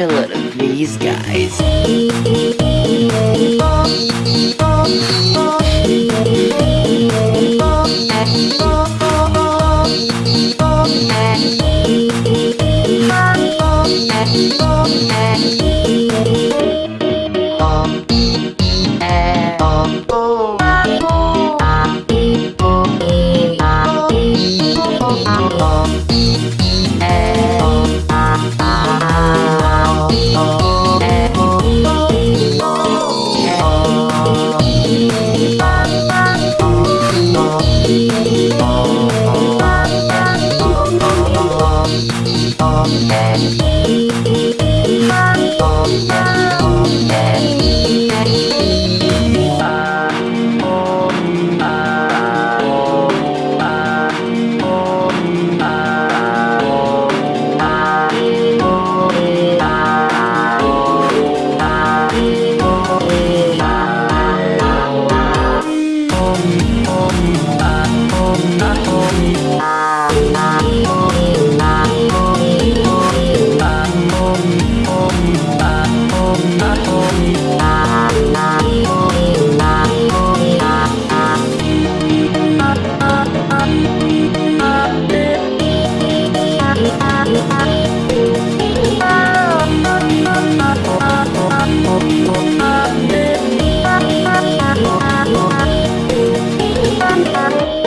a lot of these guys. Oh, oh, oh, oh, oh, oh, oh, oh, oh, oh, Bye. Bye.